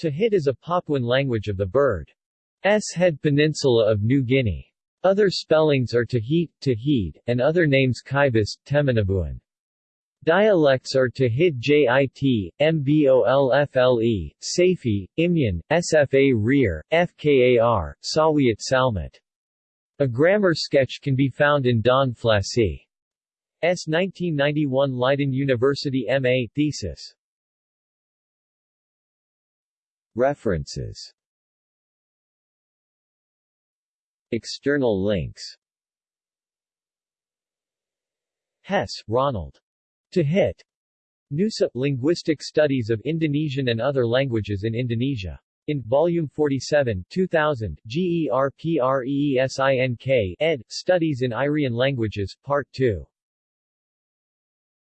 Tahit is a Papuan language of the bird. S. Head Peninsula of New Guinea. Other spellings are Tahit, Tahid, and other names Kibis, Temanabuan. Dialects are Tahit Jit, Mbolfle, Safi, Imyan, Sfa Rear, Fkar, Sawiat Salmat. A grammar sketch can be found in Don Flassie. S. 1991 Leiden University M.A. thesis. References External links Hess, Ronald. To hit. Nusa, Linguistic Studies of Indonesian and Other Languages in Indonesia. In Volume 47 2000, Ger P. Reesink, ed., Studies in Irian Languages, Part 2.